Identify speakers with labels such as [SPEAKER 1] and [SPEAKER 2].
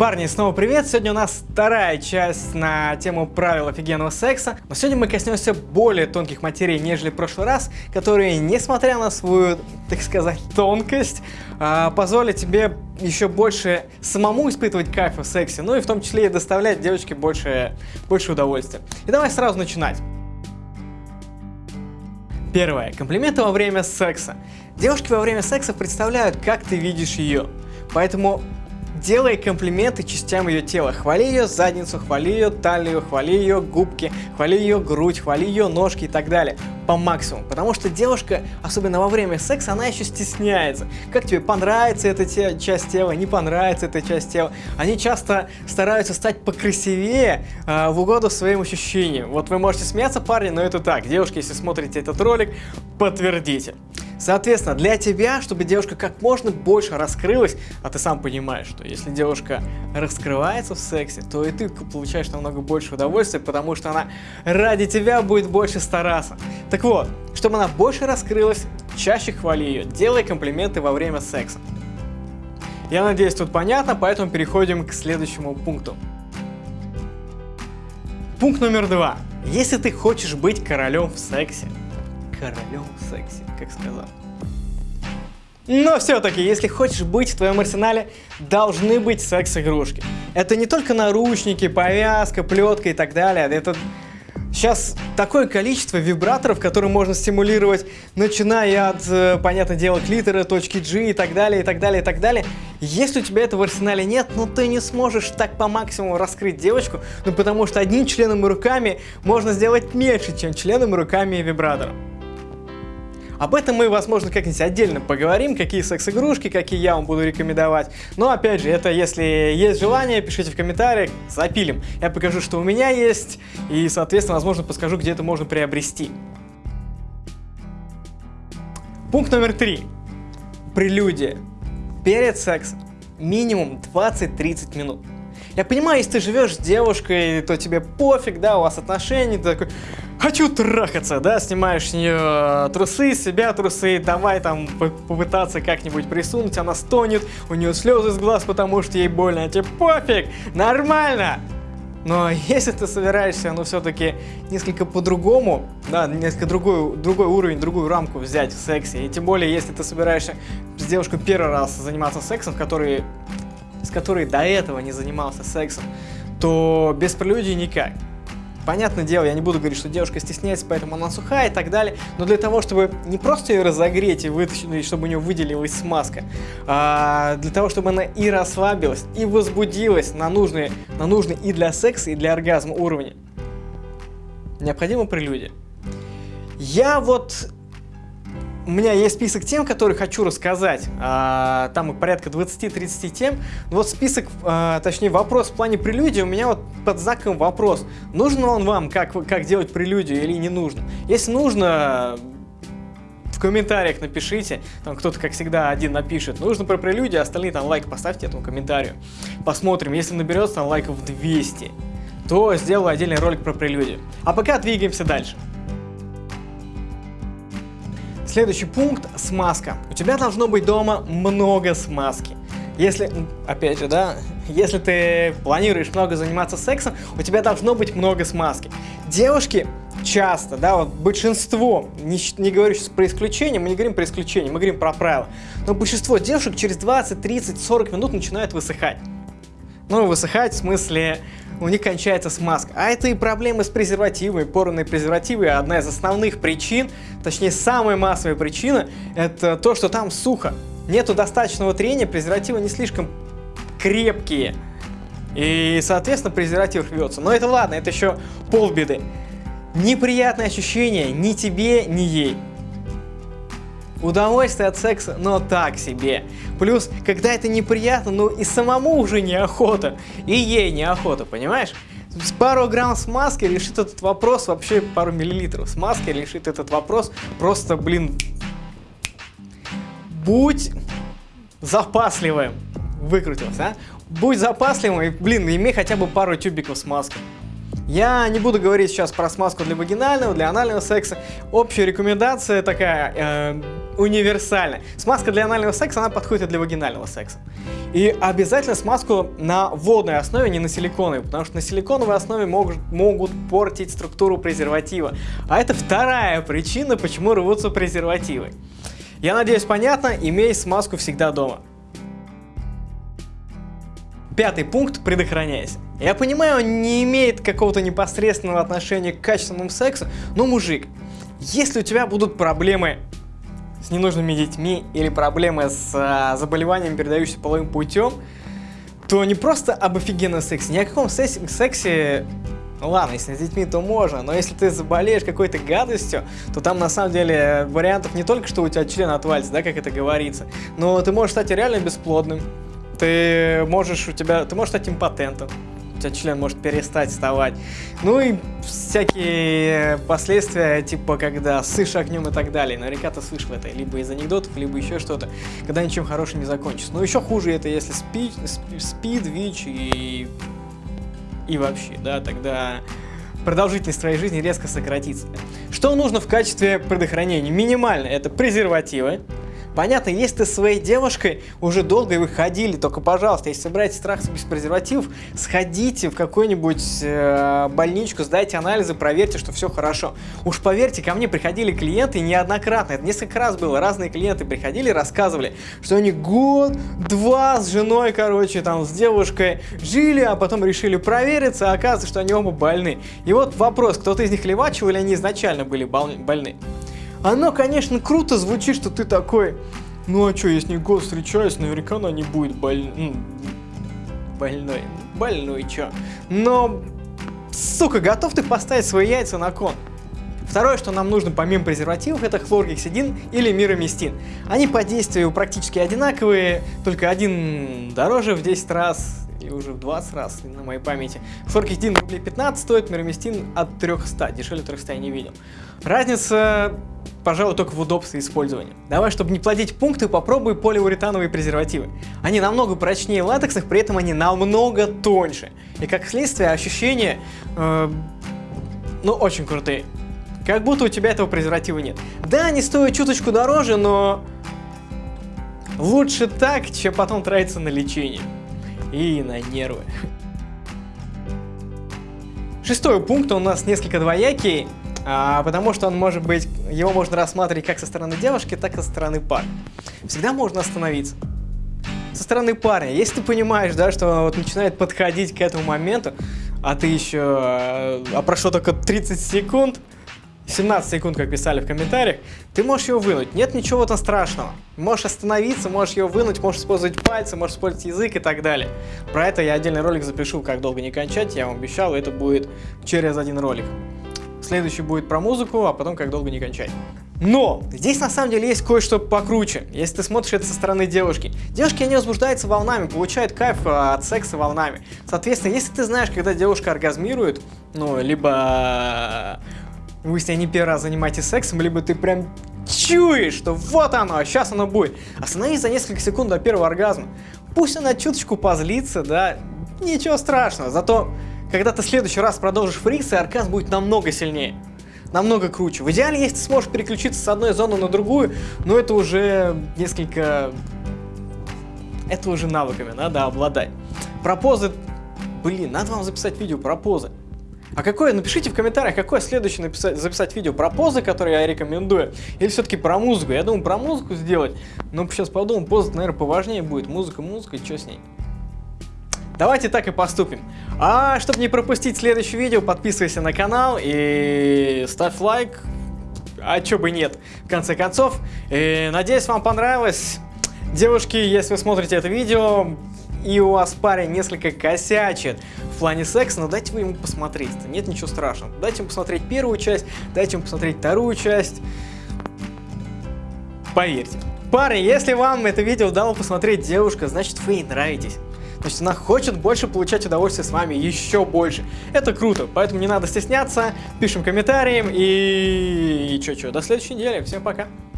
[SPEAKER 1] Парни, снова привет! Сегодня у нас вторая часть на тему правил офигенного секса. Но сегодня мы коснемся более тонких материй, нежели в прошлый раз, которые, несмотря на свою, так сказать, тонкость, а, позволят тебе еще больше самому испытывать кайф в сексе, ну и в том числе и доставлять девочке больше, больше удовольствия. И давай сразу начинать. Первое. Комплименты во время секса. Девушки во время секса представляют, как ты видишь ее. Поэтому Делай комплименты частям ее тела. Хвали ее задницу, хвали ее талию, хвали ее губки, хвали ее грудь, хвали ее ножки и так далее. По максимуму. Потому что девушка, особенно во время секса, она еще стесняется. Как тебе понравится эта те, часть тела, не понравится эта часть тела. Они часто стараются стать покрасивее э, в угоду своим ощущениям. Вот вы можете смеяться, парни, но это так. Девушки, если смотрите этот ролик, подтвердите. Соответственно, для тебя, чтобы девушка как можно больше раскрылась, а ты сам понимаешь, что если девушка раскрывается в сексе, то и ты получаешь намного больше удовольствия, потому что она ради тебя будет больше стараться. Так вот, чтобы она больше раскрылась, чаще хвали ее, делай комплименты во время секса. Я надеюсь, тут понятно, поэтому переходим к следующему пункту. Пункт номер два. Если ты хочешь быть королем в сексе, королем секси, как сказал. Но все-таки, если хочешь быть в твоем арсенале, должны быть секс-игрушки. Это не только наручники, повязка, плетка и так далее. Это Сейчас такое количество вибраторов, которые можно стимулировать, начиная от, э, понятное дело, клитора, точки G и так далее, и так далее, и так далее. Если у тебя этого в арсенале нет, ну ты не сможешь так по максимуму раскрыть девочку, ну потому что одним членом и руками можно сделать меньше, чем членом и руками и вибратором. Об этом мы, возможно, как-нибудь отдельно поговорим, какие секс-игрушки, какие я вам буду рекомендовать. Но, опять же, это если есть желание, пишите в комментариях, запилим. Я покажу, что у меня есть, и, соответственно, возможно, подскажу, где это можно приобрести. Пункт номер три. Прелюдия. Перед сексом минимум 20-30 минут. Я понимаю, если ты живешь с девушкой, то тебе пофиг, да, у вас отношения, ты такой, хочу трахаться, да, снимаешь с нее э, трусы, себя трусы, давай там попытаться как-нибудь присунуть, она стонет, у нее слезы с глаз, потому что ей больно, а тебе пофиг, нормально. Но если ты собираешься, ну, все-таки несколько по-другому, да, несколько другой, другой уровень, другую рамку взять в сексе, и тем более, если ты собираешься с девушкой первый раз заниматься сексом, который с которой до этого не занимался сексом, то без прелюдии никак. Понятное дело, я не буду говорить, что девушка стесняется, поэтому она сухая и так далее, но для того, чтобы не просто ее разогреть и вытащить, чтобы у нее выделилась смазка, а для того, чтобы она и расслабилась, и возбудилась на нужные, на нужный и для секса, и для оргазма уровне, необходима прелюдия. Я вот у меня есть список тем, которые хочу рассказать. А, там порядка 20-30 тем. Вот список, а, точнее вопрос в плане прелюдии у меня вот под знаком вопрос. Нужен он вам, как, как делать прелюдию или не нужно? Если нужно, в комментариях напишите, там кто-то, как всегда, один напишет, нужно про прелюдию, остальные там лайк поставьте этому комментарию. Посмотрим, если наберется там лайков 200, то сделаю отдельный ролик про прелюдию. А пока двигаемся дальше. Следующий пункт – смазка. У тебя должно быть дома много смазки. Если, опять же, да, если ты планируешь много заниматься сексом, у тебя должно быть много смазки. Девушки часто, да, вот большинство, не, не говорю сейчас про исключение, мы не говорим про исключение, мы говорим про правила, но большинство девушек через 20, 30, 40 минут начинают высыхать. Ну, высыхать в смысле у них кончается смазка. А это и проблемы с презервативами. Порванные презервативы одна из основных причин, точнее самая массовая причина, это то, что там сухо. Нету достаточного трения, презервативы не слишком крепкие. И, соответственно, презерватив рвется. Но это ладно, это еще полбеды. Неприятное ощущение ни тебе, ни ей. Удовольствие от секса, но так себе. Плюс, когда это неприятно, ну и самому уже неохота, и ей неохота, понимаешь? С пару грамм смазки решит этот вопрос, вообще пару миллилитров смазки решит этот вопрос, просто, блин, будь запасливым, выкрутился, а? Будь запасливым и, блин, имей хотя бы пару тюбиков смазки. Я не буду говорить сейчас про смазку для вагинального, для анального секса. Общая рекомендация такая, э, универсальна. Смазка для анального секса, она подходит и для вагинального секса. И обязательно смазку на водной основе, не на силиконовой, потому что на силиконовой основе могут, могут портить структуру презерватива. А это вторая причина, почему рвутся презервативы. Я надеюсь, понятно, имей смазку всегда дома. Пятый пункт – предохраняйся. Я понимаю, он не имеет какого-то непосредственного отношения к качественному сексу, но, мужик, если у тебя будут проблемы с ненужными детьми или проблемы с а, заболеванием, передающимся половым путем, то не просто об офигенном сексе, ни о каком сексе, сексе ну ладно, если с детьми, то можно, но если ты заболеешь какой-то гадостью, то там на самом деле вариантов не только, что у тебя член отвалится, да, как это говорится, но ты можешь стать реально бесплодным, ты можешь у тебя, ты можешь стать импотентом, у тебя член может перестать вставать. Ну и всякие последствия, типа когда сышь огнем и так далее. Наверняка ты слышал это либо из анекдотов, либо еще что-то, когда ничем хорошим не закончится. Но еще хуже это, если спид, спид ВИЧ и, и вообще, да, тогда продолжительность твоей жизни резко сократится. Что нужно в качестве предохранения? Минимально это презервативы, Понятно, если ты своей девушкой уже долго выходили, только, пожалуйста, если собираетесь страх без презервативов, сходите в какую-нибудь э, больничку, сдайте анализы, проверьте, что все хорошо. Уж поверьте, ко мне приходили клиенты неоднократно, это несколько раз было, разные клиенты приходили, рассказывали, что они год-два с женой, короче, там, с девушкой жили, а потом решили провериться, а оказывается, что они оба больны. И вот вопрос, кто-то из них левачил или они изначально были больны? Оно, конечно, круто звучит, что ты такой, ну а что, если год встречаюсь, наверняка она не будет боль... ну, больной. Больной, чё. Но, сука, готов ты поставить свои яйца на кон? Второе, что нам нужно помимо презервативов, это хлоргексидин или мироместин. Они по действию практически одинаковые, только один дороже в 10 раз и уже в 20 раз на моей памяти. Хлоргексидин рублей 15 стоит, мироместин от 300, дешевле 300 я не видел. Разница пожалуй, только в удобстве использования. Давай, чтобы не плодить пункты, попробуй полиуретановые презервативы. Они намного прочнее латексных, при этом они намного тоньше. И как следствие ощущения, э, ну, очень крутые. Как будто у тебя этого презерватива нет. Да, они стоят чуточку дороже, но лучше так, чем потом тратиться на лечение. И на нервы. Шестой пункт у нас несколько двоякий а, потому что он может быть, его можно рассматривать как со стороны девушки, так и со стороны парня. Всегда можно остановиться. Со стороны парня, если ты понимаешь, да, что вот начинает подходить к этому моменту, а ты еще, а, а прошло только 30 секунд, 17 секунд, как писали в комментариях, ты можешь его вынуть. Нет ничего там страшного. Можешь остановиться, можешь его вынуть, можешь использовать пальцы, можешь использовать язык и так далее. Про это я отдельный ролик запишу, как долго не кончать, я вам обещал, это будет через один ролик. Следующий будет про музыку, а потом как долго не кончать. Но здесь на самом деле есть кое-что покруче, если ты смотришь это со стороны девушки. Девушки, они возбуждаются волнами, получают кайф а, от секса волнами. Соответственно, если ты знаешь, когда девушка оргазмирует, ну, либо вы с ней не первый раз занимаетесь сексом, либо ты прям чуешь, что вот оно, сейчас оно будет. Остановись за несколько секунд до первого оргазма. Пусть она чуточку позлится, да, ничего страшного, зато когда ты в следующий раз продолжишь фрикс, и оргазм будет намного сильнее. Намного круче. В идеале, если ты сможешь переключиться с одной зоны на другую, но это уже несколько... Это уже навыками надо обладать. Про позы... Блин, надо вам записать видео про позы. А какое, напишите в комментариях, какое следующее написать, записать видео про позы, которые я рекомендую, или все-таки про музыку. Я думаю, про музыку сделать, но сейчас подумал, поза, наверное, поважнее будет. Музыка, музыка, что с ней? Давайте так и поступим. А чтобы не пропустить следующее видео, подписывайся на канал и ставь лайк. А чё бы нет, в конце концов. И надеюсь, вам понравилось. Девушки, если вы смотрите это видео, и у вас парень несколько косячит в плане секса, но дайте вы ему посмотреть. Нет ничего страшного. Дайте ему посмотреть первую часть, дайте ему посмотреть вторую часть. Поверьте. Парень, если вам это видео дало посмотреть девушка, значит вы ей нравитесь. То есть она хочет больше получать удовольствие с вами, еще больше. Это круто, поэтому не надо стесняться, пишем комментарием и... И чё-чё, до следующей недели, всем пока.